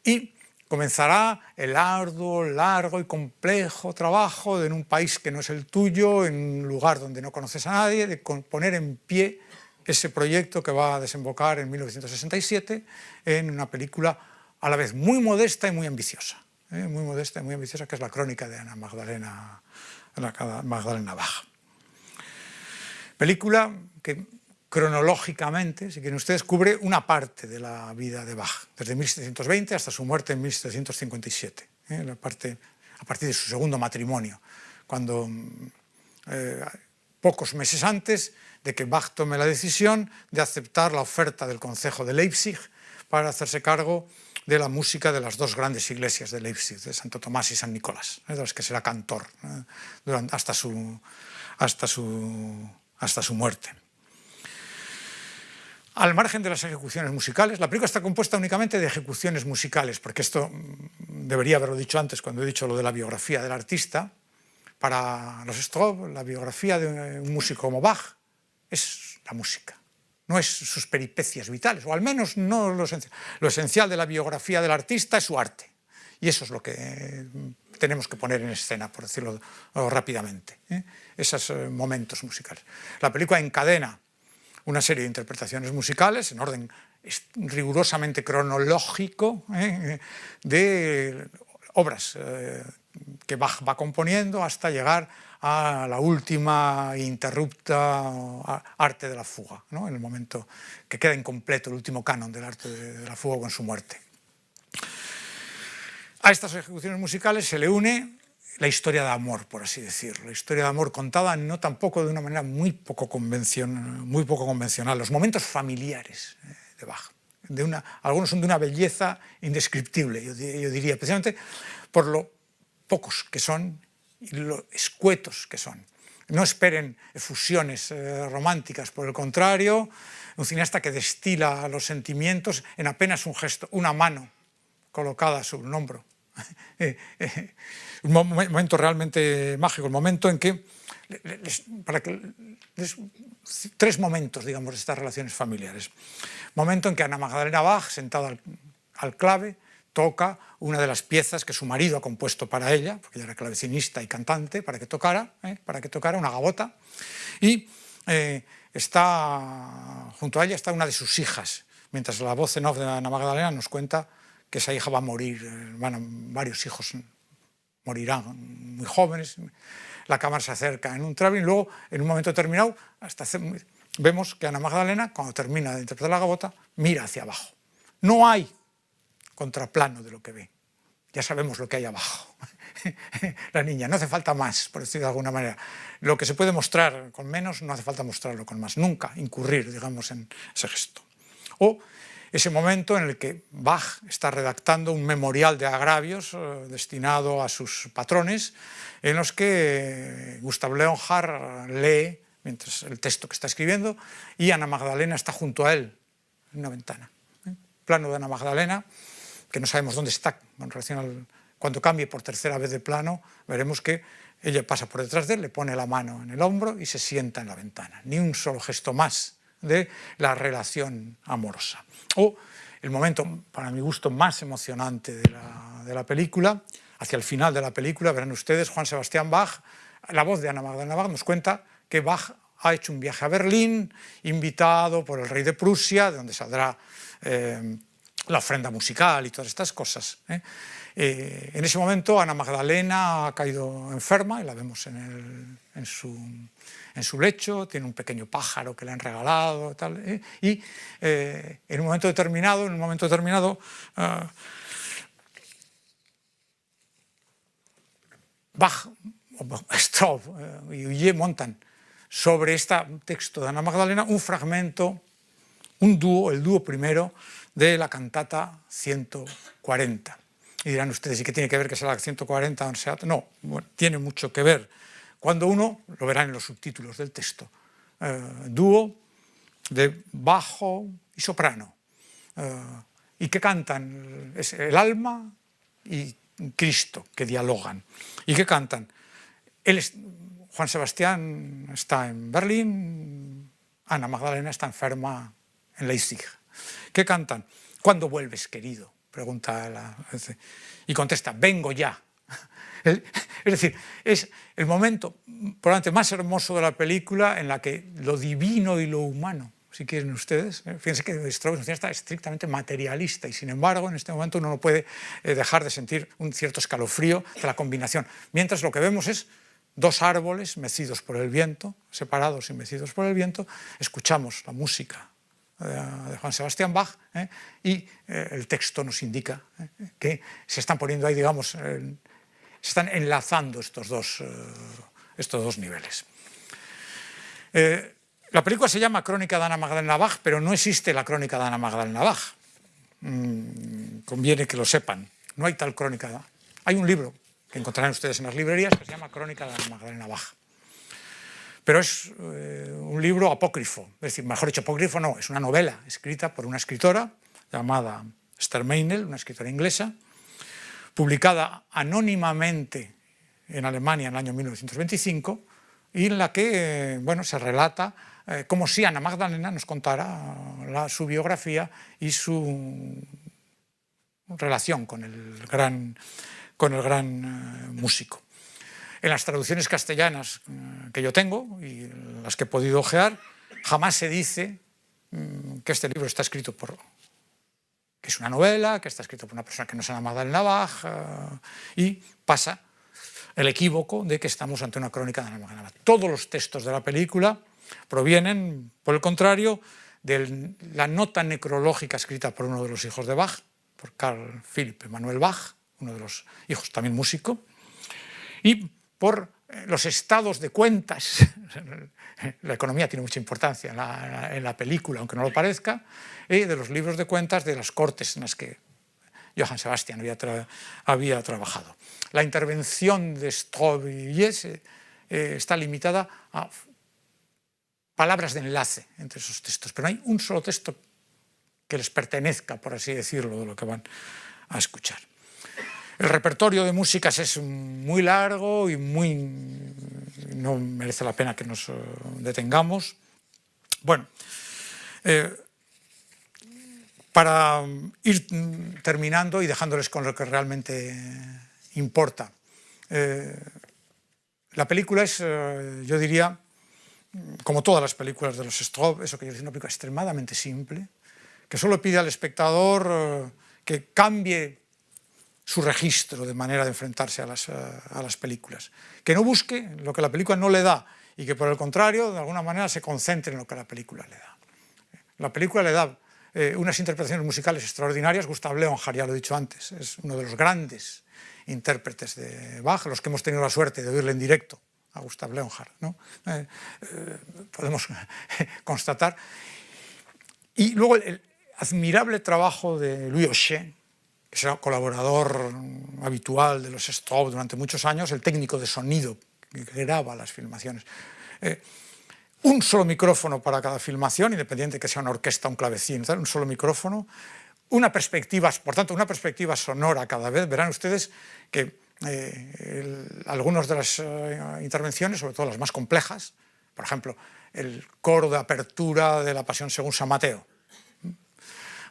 y comenzará el arduo, largo y complejo trabajo en un país que no es el tuyo, en un lugar donde no conoces a nadie, de poner en pie ese proyecto que va a desembocar en 1967 en una película a la vez muy modesta y muy ambiciosa. ¿eh? Muy modesta y muy ambiciosa, que es la crónica de Ana Magdalena, Magdalena Baja. Película que cronológicamente, si quieren ustedes, cubre una parte de la vida de Bach, desde 1720 hasta su muerte en 1757, ¿eh? parte, a partir de su segundo matrimonio, cuando eh, pocos meses antes de que Bach tome la decisión de aceptar la oferta del Consejo de Leipzig para hacerse cargo de la música de las dos grandes iglesias de Leipzig, de Santo Tomás y San Nicolás, ¿eh? de las que será cantor ¿eh? hasta, su, hasta, su, hasta su muerte. Al margen de las ejecuciones musicales, la película está compuesta únicamente de ejecuciones musicales, porque esto mm, debería haberlo dicho antes cuando he dicho lo de la biografía del artista. Para los Strobe, la biografía de un músico como Bach es la música, no es sus peripecias vitales, o al menos no lo esencial. Lo esencial de la biografía del artista es su arte, y eso es lo que mm, tenemos que poner en escena, por decirlo rápidamente, ¿eh? esos eh, momentos musicales. La película encadena una serie de interpretaciones musicales en orden rigurosamente cronológico ¿eh? de obras que Bach va componiendo hasta llegar a la última interrupta arte de la fuga, ¿no? en el momento que queda incompleto el último canon del arte de la fuga con su muerte. A estas ejecuciones musicales se le une la historia de amor, por así decirlo, la historia de amor contada no tampoco de una manera muy poco convencional, muy poco convencional los momentos familiares eh, de Bach. De una, algunos son de una belleza indescriptible, yo, diría, especialmente por lo pocos que son y lo escuetos que son. No esperen efusiones eh, románticas, por el contrario, un cineasta que destila los sentimientos en apenas un gesto, una mano colocada sobre un hombro, [LAUGHS] un momento realmente mágico, el momento en que, para que tres momentos, digamos, de estas relaciones familiares. Momento en que Ana Magdalena Bach, sentada al, clave, toca una de las piezas que su marido ha compuesto para ella, porque ella era clavecinista y cantante, para que tocara, ¿eh? para que tocara una gavota, y está, junto a ella está una de sus hijas, mientras la voz en off de Ana Magdalena nos cuenta que esa hija va a morir, van varios hijos morirán muy jóvenes, la cámara se acerca en un traveling, luego en un momento determinado vemos que Ana Magdalena, cuando termina de interpretar la gabota, mira hacia abajo. No hay contraplano de lo que ve, ya sabemos lo que hay abajo. [LAUGHS] la niña, no hace falta más, por decirlo de alguna manera. Lo que se puede mostrar con menos, no hace falta mostrarlo con más, nunca incurrir, digamos, en ese gesto. O ese momento en el que Bach está redactando un memorial de agravios eh, destinado a sus patrones, en los que Gustav Leonhardt lee mientras el texto que está escribiendo y Ana Magdalena está junto a él en una ventana. ¿eh? Plano de Ana Magdalena, que no sabemos dónde está con relación al... Cuando cambie por tercera vez de plano, veremos que ella pasa por detrás de él, le pone la mano en el hombro y se sienta en la ventana. Ni un solo gesto más de la relación amorosa. O el momento, para mi gusto, más emocionante de la, película, hacia el final de la película, verán ustedes, Juan Sebastián Bach, la voz de Ana Magdalena Bach nos cuenta que Bach ha hecho un viaje a Berlín, invitado por el rey de Prusia, de donde saldrá eh, la ofrenda musical y todas estas cosas. ¿eh? Eh, en ese momento Ana Magdalena ha caído enferma y la vemos en, su, lecho, tiene un pequeño pájaro que le han regalado ¿eh? y en un momento determinado, en un momento determinado Bach, [LAUGHS] Straub y Uye montan sobre este texto de Ana Magdalena un fragmento, un dúo, el dúo primero, de la cantata 140. Y dirán ustedes, ¿y qué tiene que ver que sea la 140 o sea? No, tiene mucho que ver. Cuando uno, lo verá en los subtítulos del texto, eh, dúo de bajo y soprano, eh, y que cantan, es el alma y Cristo, que dialogan, y que cantan. Él Juan Sebastián está en Berlín, Ana Magdalena está enferma en Leipzig. ¿Qué cantan? ¿Cuándo vuelves, querido? Pregunta la... Y contesta, vengo ya. [LAUGHS] Es decir, es el momento probablemente más hermoso de la película en la que lo divino y lo humano, si quieren ustedes, ¿eh? fíjense que Strauss está estrictamente materialista y sin embargo en este momento uno no puede eh, dejar de sentir un cierto escalofrío de la combinación, mientras lo que vemos es dos árboles mecidos por el viento, separados y mecidos por el viento, escuchamos la música de Juan Sebastián Bach, ¿eh? y eh, el texto nos indica ¿eh? que se están poniendo ahí, digamos, se están enlazando estos dos, estos dos niveles. la película se llama Crónica de Ana Magdalena Bach, pero no existe la Crónica de Ana Magdalena Bach. Mm, conviene que lo sepan. No hay tal crónica. Hay un libro que encontrarán ustedes en las librerías que se llama Crónica de Ana Magdalena Bach pero es eh, un libro apócrifo, es decir, mejor dicho, apócrifo no, es una novela escrita por una escritora llamada Esther Meinel, una escritora inglesa, publicada anónimamente en Alemania en el año 1925 y en la que bueno, se relata eh, como si Ana Magdalena nos contara su biografía y su relación con el gran con el gran músico. En las traducciones castellanas que yo tengo y las que he podido ojear, jamás se dice mm, que este libro está escrito por que es una novela, que está escrito por una persona que no se llama Magdalena Bach, y pasa el equívoco de que estamos ante una crónica de Ana Magdalena Todos los textos de la película provienen, por el contrario, de la nota necrológica escrita por uno de los hijos de Bach, por Carl Philipp Emanuel Bach, uno de los hijos también músico, y por eh, los estados de cuentas, [LAUGHS] la economía tiene mucha importancia en la, película, aunque no lo parezca, y de los libros de cuentas de las cortes en las que Johann Sebastian había, trabajado. La intervención de y Jesse eh, está limitada a palabras de enlace entre esos textos, pero no hay un solo texto que les pertenezca, por así decirlo, de lo que van a escuchar. El repertorio de músicas es muy largo y muy... no merece la pena que nos eh, detengamos. Bueno, eh, para ir terminando y dejándoles con lo que realmente importa. Eh, la película es, yo diría, como todas las películas de los Straub, eso que es una película extremadamente simple, que solo pide al espectador que cambie su registro de manera de enfrentarse a las, eh, a las, películas. Que no busque lo que la película no le da y que por el contrario, de alguna manera, se concentre en lo que la película le da. La película le da eh, unas interpretaciones musicales extraordinarias. Gustav Leonhardt, ya lo he dicho antes, es uno de los grandes intérpretes de Bach, los que hemos tenido la suerte de oírle en directo a Gustav Leonhardt, ¿no? Eh, podemos [LAUGHS] constatar. Y luego el admirable trabajo de Louis Auchet, que será colaborador habitual de los Straub durante muchos años, el técnico de sonido que graba las filmaciones. Eh, un solo micrófono para cada filmación, independiente que sea una orquesta, un clavecín, un solo micrófono, una perspectiva, por tanto, una perspectiva sonora cada vez. Verán ustedes que eh, algunas de las eh, intervenciones, sobre todo las más complejas, por ejemplo, el coro de apertura de la Pasión según San Mateo,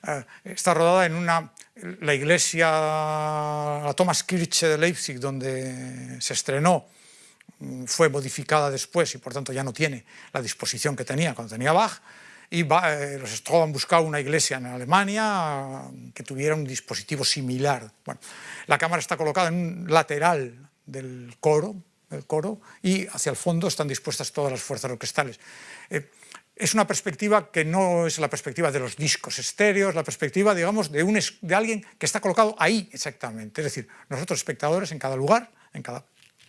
eh, está rodada en una, la iglesia, la Thomaskirche de Leipzig, donde se estrenó, mm, fue modificada después y por tanto ya no tiene la disposición que tenía cuando tenía Bach, y eh, los Stroh han buscado una iglesia en Alemania que tuviera un dispositivo similar. Bueno, la cámara está colocada en un lateral del coro, del coro y hacia el fondo están dispuestas todas las fuerzas orquestales. Eh, es una perspectiva que no es la perspectiva de los discos estéreos, la perspectiva, digamos, de, un, de alguien que está colocado ahí exactamente. Es decir, nosotros espectadores en cada lugar, en cada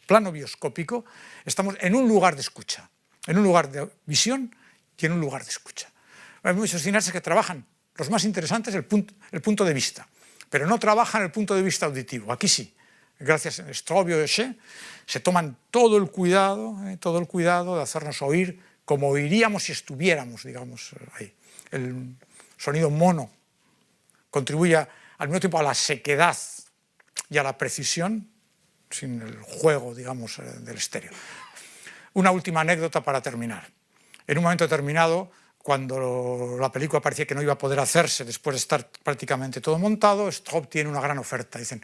plano bioscópico, estamos en un lugar de escucha, en un lugar de visión y en un lugar de escucha. Hay muchos cineastas que trabajan, los más interesantes, el punto, el punto de vista, pero no trabajan el punto de vista auditivo. Aquí sí, gracias a Strobio y She, se toman todo el cuidado, eh, todo el cuidado de hacernos oír como oiríamos si estuviéramos, digamos, ahí. El sonido mono contribuye al mismo tiempo a la sequedad y a la precisión, sin el juego, digamos, eh, del estéreo. Una última anécdota para terminar. En un momento determinado, cuando la película parecía que no iba a poder hacerse después de estar prácticamente todo montado, Straub tiene una gran oferta. Dicen,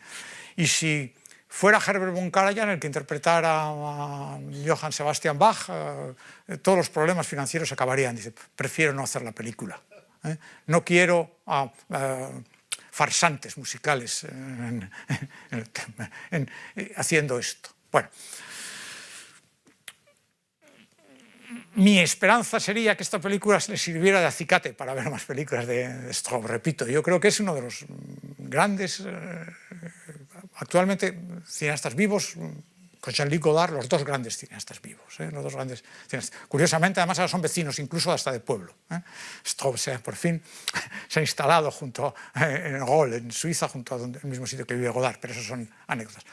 y si fuera Herbert von Karajan el que interpretara a Johann Sebastian Bach, eh, todos los problemas financieros acabarían. Dice, prefiero no hacer la película. ¿eh? No quiero farsantes musicales haciendo esto. Bueno, mi esperanza sería que esta película le sirviera de acicate para ver más películas de, de Repito, yo creo que es uno de los grandes eh, actualmente cineastas vivos, con Jean-Luc Godard, los dos grandes cineastas vivos, ¿eh? los dos grandes cineastas. Curiosamente, además ahora son vecinos, incluso hasta de pueblo. ¿eh? sea, por fin [LAUGHS] se ha instalado junto eh, en Gol, en Suiza, junto al mismo sitio que vive Godard, pero eso son anécdotas.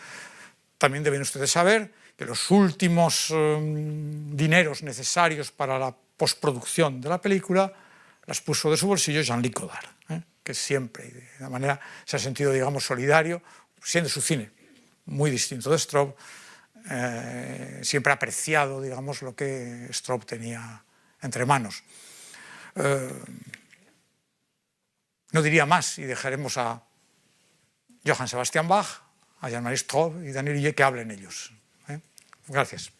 También deben ustedes saber que los últimos um, dineros necesarios para la postproducción de la película las puso de su bolsillo Jean-Luc Godard, ¿eh? que siempre, de manera, se ha sentido, digamos, solidario, siendo su cine muy distinto de Straub, eh, siempre ha apreciado, digamos, lo que Straub tenía entre manos. Eh, no diría más y dejaremos a Johann Sebastian Bach, a Jean-Marie Straub y Daniel Huye que hablen ellos. ¿eh? Gracias.